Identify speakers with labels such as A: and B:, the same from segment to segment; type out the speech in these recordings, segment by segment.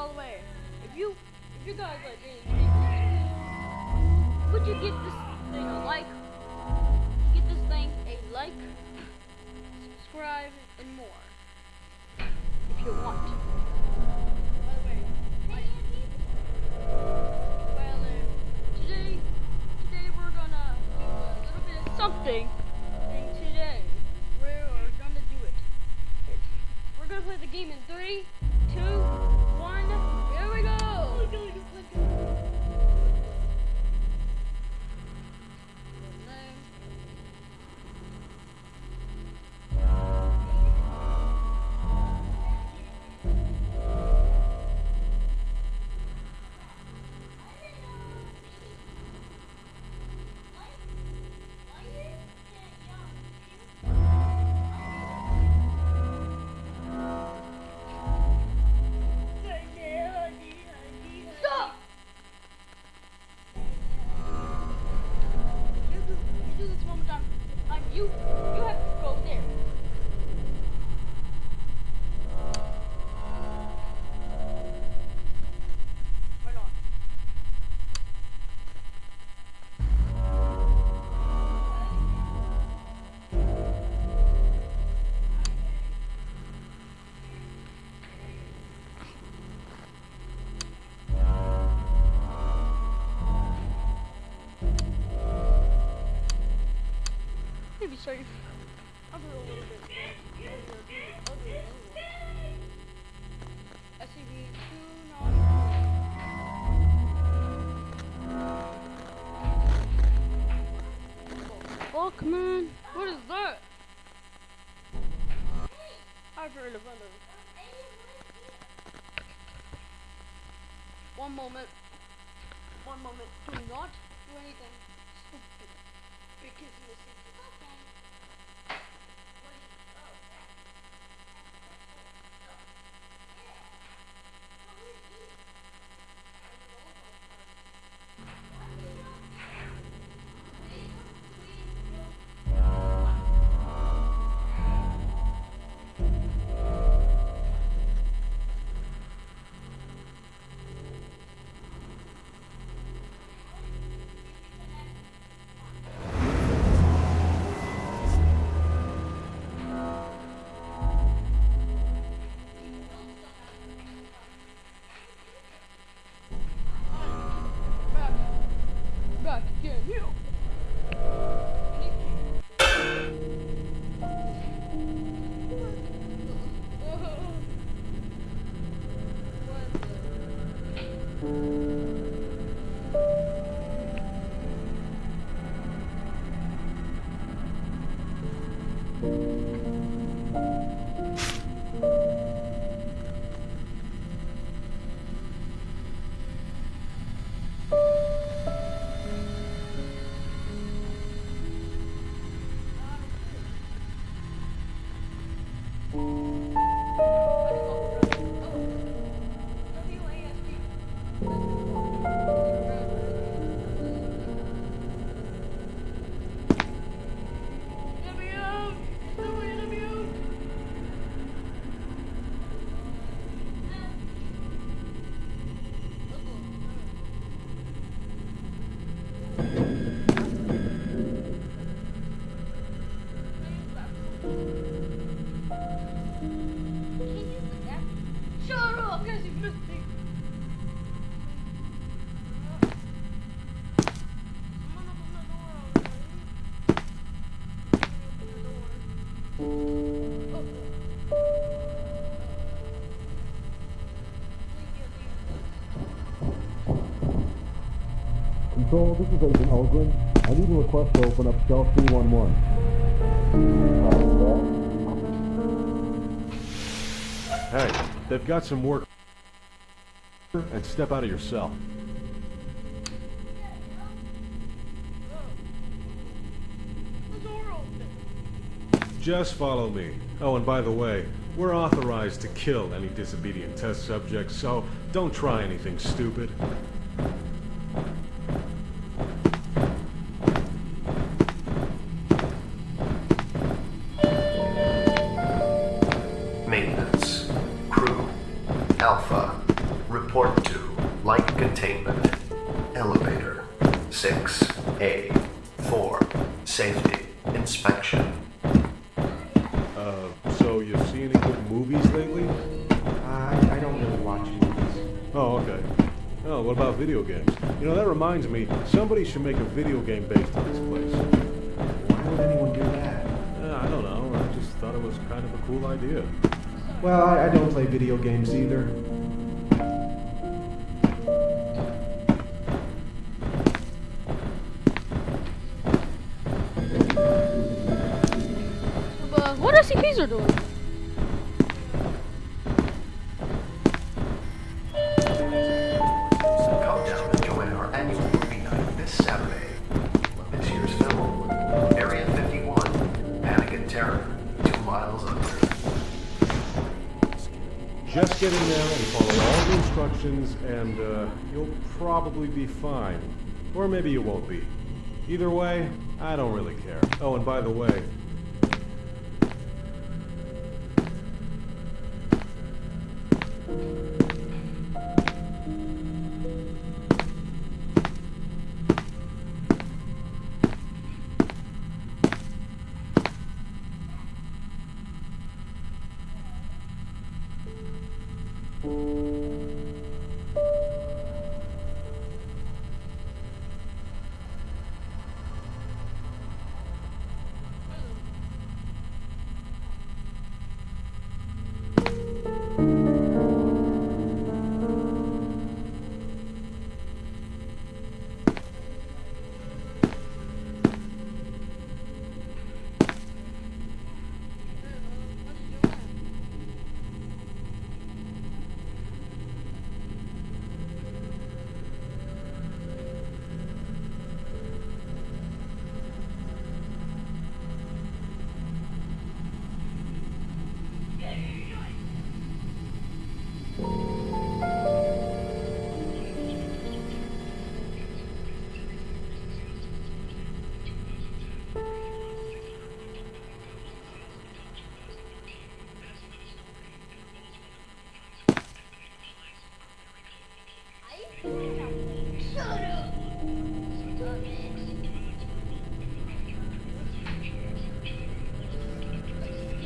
A: by the way, if you if you guys like being would you give this thing a like? Give this thing a like, subscribe, and more if you want. By the way, uh, today today we're gonna do a little bit of something. And today we're gonna do it. We're gonna play the game in three, safe. I'll do a little bit. I'll do another one. SCV two nine. Fuck man, what is that? I've heard of under. One moment. One moment. Do not do anything. Because missing. Back.
B: Control, this is Agent Ulgrin. I need a request to open up cell 311.
C: Hey, they've got some work. And step out of your cell. Just follow me. Oh, and by the way, we're authorized to kill any disobedient test subjects, so don't try anything stupid. Oh, what about video games? You know, that reminds me, somebody should make a video game based on this place.
D: Why would anyone do that?
C: Uh, I don't know, I just thought it was kind of a cool idea.
D: Well, I, I don't play video games either.
A: But what SCPs are doing?
E: Two Miles Under.
C: Just get in there and follow all the instructions, and uh, you'll probably be fine. Or maybe you won't be. Either way, I don't really care. Oh, and by the way,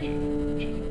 A: That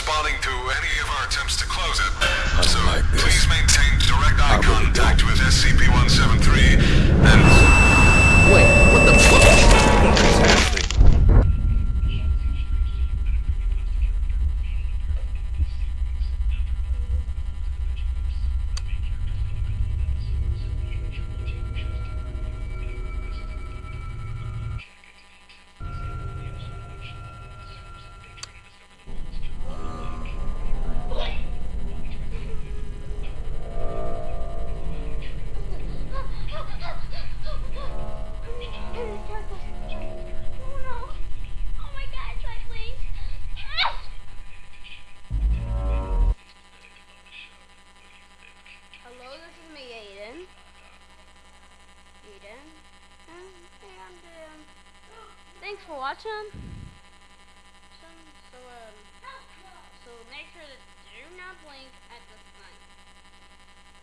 F: responding to any of our attempts to close it. So please maintain direct eye contact with SCP-173 and...
E: Wait, what the fuck?
A: So, so, um, so make sure to do not blink at thing.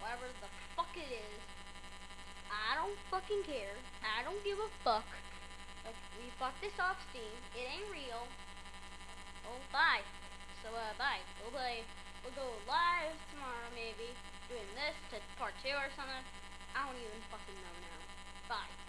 A: Whatever the fuck it is. I don't fucking care. I don't give a fuck. We fucked this off Steam. It ain't real. Oh, bye. So, uh, bye. We'll play, we'll go live tomorrow, maybe. Doing this to part two or something. I don't even fucking know now. Bye.